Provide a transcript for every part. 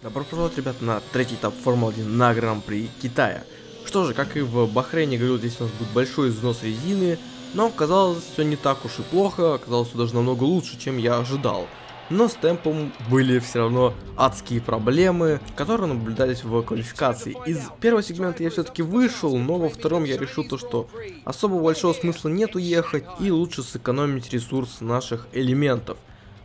Добро пожаловать, ребят, на третий этап Формулы-1 на Гран-при Китая. Что же, как и в Бахрейне говорил, здесь у нас будет большой износ резины, но оказалось все не так уж и плохо, оказалось все даже намного лучше, чем я ожидал. Но с темпом были все равно адские проблемы, которые наблюдались в квалификации. Из первого сегмента я все-таки вышел, но во втором я решил то, что особо большого смысла нет уехать и лучше сэкономить ресурс наших элементов.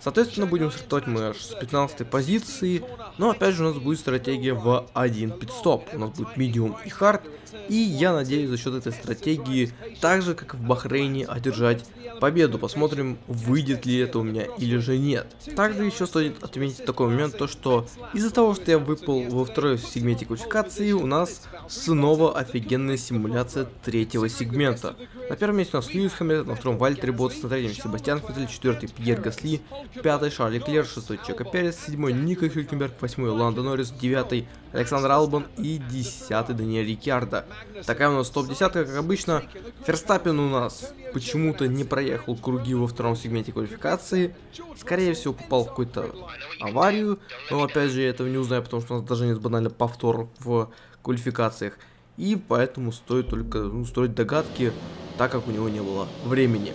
Соответственно, будем стартовать мы аж с 15 позиции, но опять же у нас будет стратегия в один пидстоп. У нас будет medium и hard, и я надеюсь за счет этой стратегии, так же как в Бахрейне, одержать победу. Посмотрим, выйдет ли это у меня или же нет. Также еще стоит отметить такой момент, то что из-за того, что я выпал во второй сегменте квалификации, у нас снова офигенная симуляция третьего сегмента. На первом месте у нас Льюис Хэмилтон, на втором Вальтер Ботс, на третьем Себастьян Феттель, четвертый Пьер Гасли, пятый Шарли Клер, шестой Чека Перес, седьмой Ника Хюлькенберг, восьмой Ландо Норрис, девятый Александр Албан и десятый Даниэль Рикьярдо. Такая у нас топ-десятка, как обычно. Ферстаппин у нас почему-то не проехал круги во втором сегменте квалификации. Скорее всего, попал в какую-то аварию. Но опять же, я этого не узнаю, потому что у нас даже нет банально повтор в квалификациях. И поэтому стоит только ну, строить догадки, так как у него не было времени.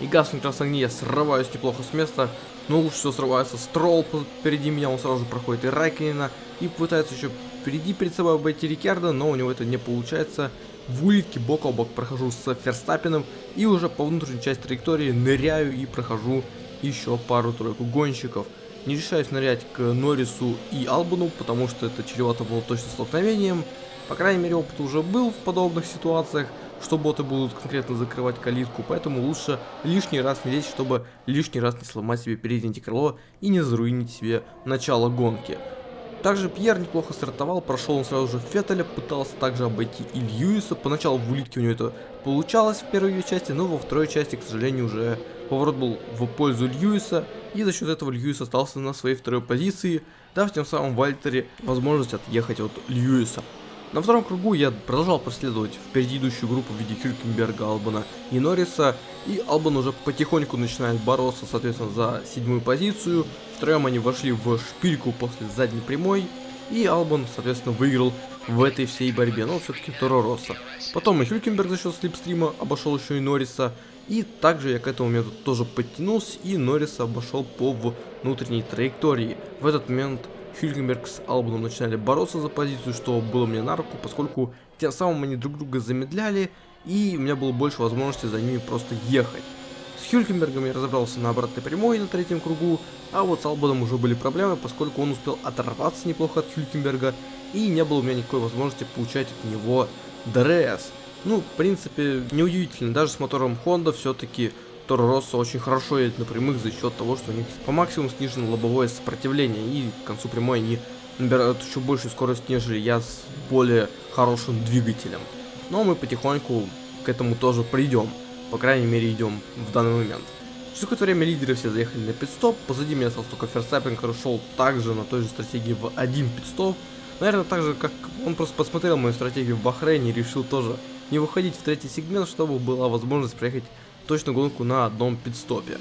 И гаснут красные огни, я срываюсь неплохо с места. Но лучше всего срывается Стролл впереди меня, он сразу же проходит и Райкинена. И пытается еще впереди перед собой обойти Рикерда, но у него это не получается. В улитке бок о бок прохожу с Ферстаппином и уже по внутренней части траектории ныряю и прохожу еще пару-тройку гонщиков. Не решаюсь нырять к Норрису и Албану, потому что это чревато было точно столкновением. По крайней мере опыт уже был в подобных ситуациях, что боты будут конкретно закрывать калитку, поэтому лучше лишний раз не лезть, чтобы лишний раз не сломать себе переднее крыло и не заруинить себе начало гонки. Также Пьер неплохо стартовал, прошел он сразу же Феттеля, пытался также обойти и Льюиса. Поначалу в улитке у него это получалось в первой части, но во второй части, к сожалению, уже поворот был в пользу Льюиса. И за счет этого Льюис остался на своей второй позиции, дав тем самым Вальтере возможность отъехать от Льюиса. На втором кругу я продолжал преследовать впереди идущую группу в виде Хюлькенберга, Албана и Норриса, и Албан уже потихоньку начинает бороться, соответственно, за седьмую позицию. Втроем они вошли в шпильку после задней прямой, и Албан, соответственно, выиграл в этой всей борьбе, но все-таки Торо. Потом и Хюлькенберг за счет слипстрима обошел еще и Норриса, и также я к этому моменту тоже подтянулся, и Норриса обошел по внутренней траектории. В этот момент Хюльгенберг с Албаном начинали бороться за позицию, что было мне на руку, поскольку тем самым они друг друга замедляли, и у меня было больше возможности за ними просто ехать. С Хюлькенбергом я разобрался на обратной прямой на третьем кругу, а вот с Албаном уже были проблемы, поскольку он успел оторваться неплохо от Хюлькенберга, и не было у меня никакой возможности получать от него DRS. Ну, в принципе, неудивительно, даже с мотором Honda все-таки Toro Rosso очень хорошо едет на прямых за счет того, что у них по максимуму снижено лобовое сопротивление, и к концу прямой они набирают еще большую скорость, нежели я с более хорошим двигателем. Но мы потихоньку к этому тоже придем, по крайней мере идем в данный момент. Через какое-то время лидеры все заехали на пит-стоп, позади меня остался только Ферстаппин, который шел также на той же стратегии в один пит-стоп. Наверное, так же, как он просто посмотрел мою стратегию в Бахрейне и решил тоже не выходить в третий сегмент, чтобы была возможность проехать точно гонку на одном пидстопе.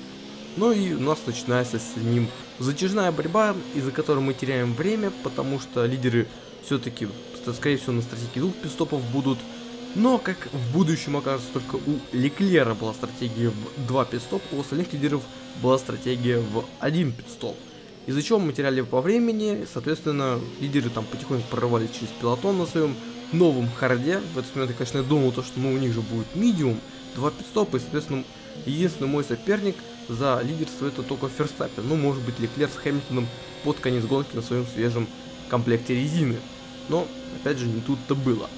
Ну и у нас начинается с ним затяжная борьба, из-за которой мы теряем время, потому что лидеры все-таки, скорее всего, на стратегии двух пидстопов будут. Но, как в будущем окажется, только у Леклера была стратегия в два пидстопа, у остальных лидеров была стратегия в один пидстоп. Из-за чего мы теряли по времени, соответственно, лидеры там потихоньку прорывались через пилотон на своем новом харде. В этот момент я, конечно, думал, то, что ну, у них же будет медиум, пидстопа, и, соответственно, единственный мой соперник за лидерство это только Ферстаппин. Ну, может быть, Леклер с Хэмилтоном под конец гонки на своем свежем комплекте резины. Но, опять же, не тут-то было.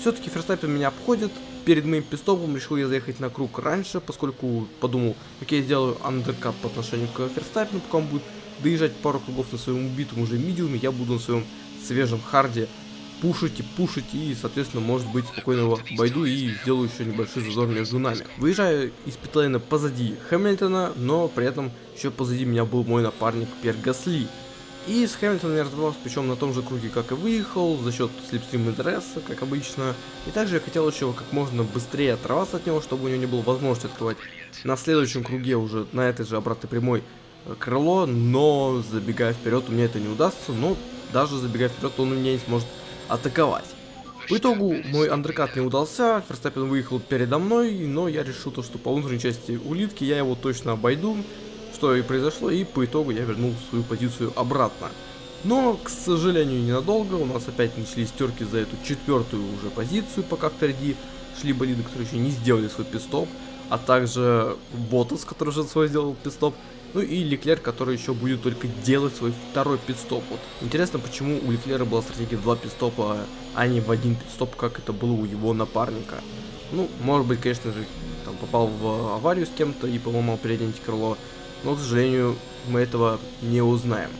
Все-таки Ферстаппин меня обходит. Перед моим пистопом решил я заехать на круг раньше, поскольку подумал, окей, сделаю undercut по отношению к Ферстаппину, пока он будет доезжать пару кругов на своем убитом уже medium е, я буду на своем свежем hard е пушить и пушить, и, соответственно, может быть, спокойно его обойду и сделаю еще небольшой зазор между нами. Выезжаю из пит-лейна позади Хэмилтона, но при этом еще позади меня был мой напарник Пьер Гасли. И с Хэмилтоном я разобрался, причем на том же круге, как и выехал, за счет slipstream а DRS, как обычно. И также я хотел еще как можно быстрее оторваться от него, чтобы у него не было возможности открывать на следующем круге уже на этой же обратной прямой крыло, но забегая вперед у меня это не удастся, но даже забегая вперед он у меня не сможет атаковать. В итогу мой андеркат не удался, Ферстаппин выехал передо мной, но я решил то, что по внутренней части улитки я его точно обойду, что и произошло, и по итогу я вернул свою позицию обратно. Но, к сожалению, ненадолго, у нас опять начались терки за эту четвертую уже позицию, пока впереди шли болиды, которые еще не сделали свой пистоп, а также Ботас, который уже свой сделал пистоп, ну и Леклер, который еще будет только делать свой второй пидстоп. Вот. Интересно, почему у Леклера была стратегия в два пидстопа, а не в один пидстоп, как это было у его напарника. Ну, может быть, конечно же, там попал в аварию с кем-то и поломал переднее крыло, но, к сожалению, мы этого не узнаем.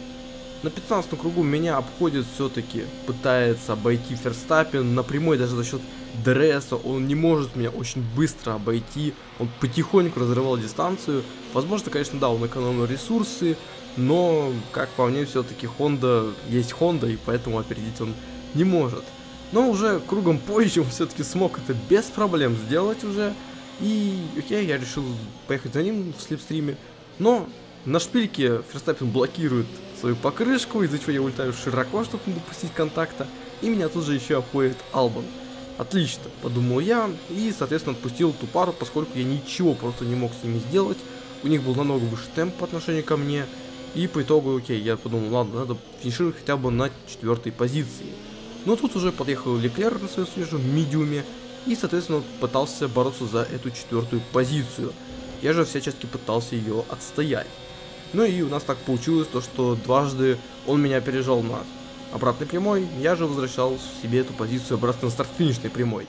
На 15 кругу меня обходит все-таки, пытается обойти Ферстаппин напрямую даже за счет DRS, он не может меня очень быстро обойти, он потихоньку разрывал дистанцию. Возможно, конечно, да, он экономил ресурсы, но, как по мне, все-таки Honda есть Honda, и поэтому опередить он не может. Но уже кругом позже он все-таки смог это без проблем сделать уже. И окей, я решил поехать за ним в slipstream е. Но на шпильке Ферстаппин блокирует свою покрышку, из-за чего я улетаю широко, чтобы не допустить контакта. И меня тут же еще обходит Албан. Отлично, подумал я, и, соответственно, отпустил ту пару, поскольку я ничего просто не мог с ними сделать. У них был намного выше темп по отношению ко мне. И по итогу, окей, я подумал, ладно, надо финишировать хотя бы на четвертой позиции. Но тут уже подъехал Леклер на своем свежем медиуме, и, соответственно, пытался бороться за эту четвертую позицию. Я же всячески пытался ее отстоять. Ну и у нас так получилось, то что дважды он меня опережал на обратной прямой, я же возвращал себе эту позицию обратно на старт-финишной прямой.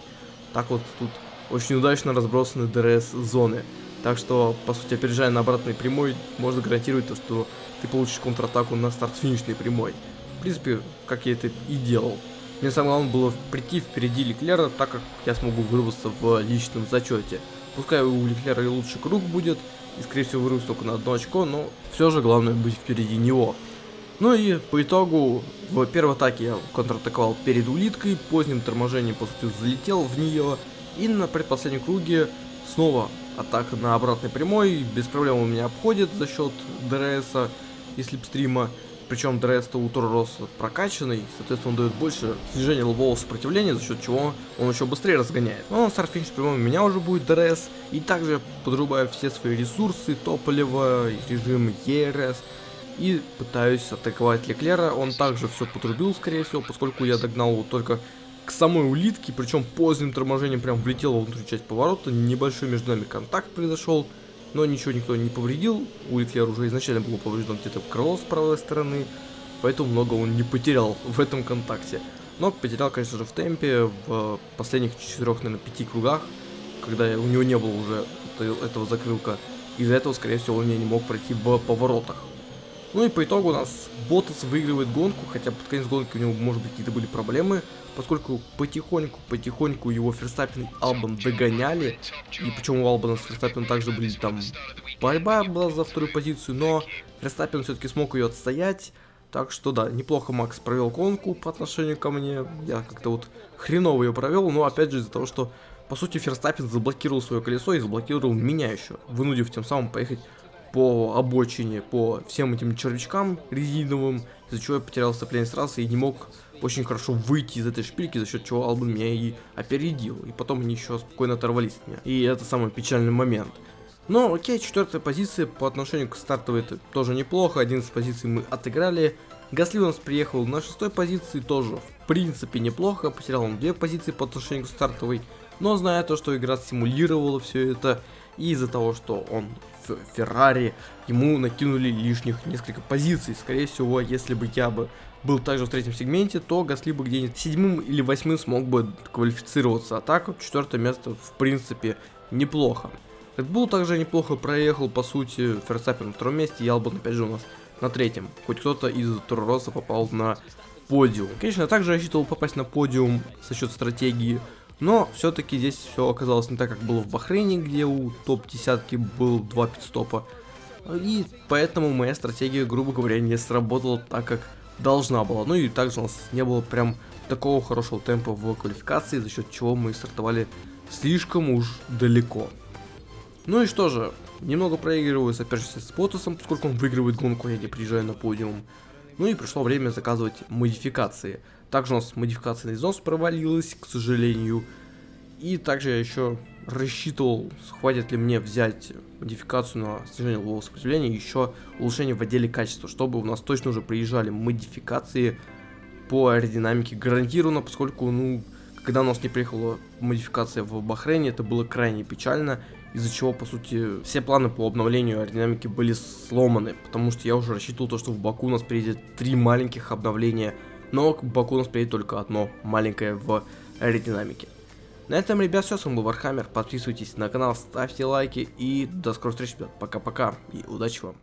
Так вот тут очень удачно разбросаны ДРС-зоны. Так что, по сути, опережая на обратной прямой, можно гарантировать то, что ты получишь контратаку на старт-финишной прямой. В принципе, как я это и делал. Мне самое главное было прийти впереди Леклера, так как я смогу вырваться в личном зачете. Пускай у Леклера и лучший круг будет, и скорее всего вырвусь только на одно очко, но все же главное быть впереди него. Ну и по итогу, в первой атаке я контратаковал перед улиткой, поздним торможением, по сути, залетел в нее. И на предпоследнем круге снова атака на обратной прямой, без проблем у меня обходит за счет DRS и slipstream а. Причем DRS-то у Toro Rosso прокачанный, соответственно, он дает больше снижения лобового сопротивления, за счет чего он еще быстрее разгоняет. Но на старт-финиш прямом у меня уже будет DRS, и также подрубаю все свои ресурсы, топливо, режим ERS, и пытаюсь атаковать Леклера. Он также все потрубил, скорее всего, поскольку я догнал его только к самой улитке, причем поздним торможением прям влетел во внутреннюю часть поворота, небольшой между нами контакт произошел, но ничего никто не повредил, у Леклера уже изначально было повреждено где-то крыло с правой стороны, поэтому много он не потерял в этом контакте. Но потерял, конечно же, в темпе в последних четырех, наверное, пяти кругах, когда у него не было уже этого закрылка. Из-за этого, скорее всего, он не мог пройти в поворотах. Ну и по итогу у нас Ботас выигрывает гонку, хотя под конец гонки у него, может быть, какие-то были проблемы, поскольку потихоньку-потихоньку его Ферстаппин и Албан догоняли, и причем у Албана с Ферстаппином также были там борьба была за вторую позицию, но Ферстаппин все-таки смог ее отстоять, так что да, неплохо Макс провел гонку по отношению ко мне, я как-то вот хреново ее провел, но опять же из-за того, что по сути Ферстаппин заблокировал свое колесо и заблокировал меня еще, вынудив тем самым поехать по обочине, по всем этим червячкам резиновым, из-за чего я потерял сцепление с трассы и не мог очень хорошо выйти из этой шпильки, за счет чего Албан меня и опередил. И потом они еще спокойно оторвались от меня. И это самый печальный момент. Но окей, четвертая позиция по отношению к стартовой это тоже неплохо. 11 позиций мы отыграли. Гасли у нас приехал на шестой позиции, тоже в принципе неплохо. Потерял он две позиции по отношению к стартовой. Но зная то, что игра симулировала все это, и из-за того, что он в Феррари, ему накинули лишних несколько позиций. Скорее всего, если бы я бы был также в третьем сегменте, то Гасли бы где-нибудь седьмым или восьмым смог бы квалифицироваться. А так, четвертое место, в принципе, неплохо. Red Bull также неплохо проехал, по сути, Ферстаппин на втором месте, Ялбан опять же у нас на третьем. Хоть кто-то из Торроса попал на подиум. Конечно, я также рассчитывал попасть на подиум за счет стратегии но все-таки здесь все оказалось не так, как было в Бахрейне, где у топ-десятки был два пидстопа. И поэтому моя стратегия, грубо говоря, не сработала так, как должна была. Ну и также у нас не было прям такого хорошего темпа в квалификации, за счет чего мы стартовали слишком уж далеко. Ну и что же, немного проигрываю соперничестве с Ботусом, поскольку он выигрывает гонку, а я не приезжаю на подиум. Ну и пришло время заказывать модификации. Также у нас модификация на износ провалилась, к сожалению. И также я еще рассчитывал, хватит ли мне взять модификацию на снижение углового сопротивления, еще улучшение в отделе качества, чтобы у нас точно уже приезжали модификации по аэродинамике гарантированно, поскольку, ну, когда у нас не приехала модификация в Бахрейне, это было крайне печально, из-за чего, по сути, все планы по обновлению аэродинамики были сломаны, потому что я уже рассчитывал то, что в Баку у нас приедет три маленьких обновления, но к Баку у нас приедет только одно маленькое в аэродинамике. На этом, ребят, все, с вами был Вархаммер, подписывайтесь на канал, ставьте лайки и до скорых встреч, ребят, пока-пока и удачи вам.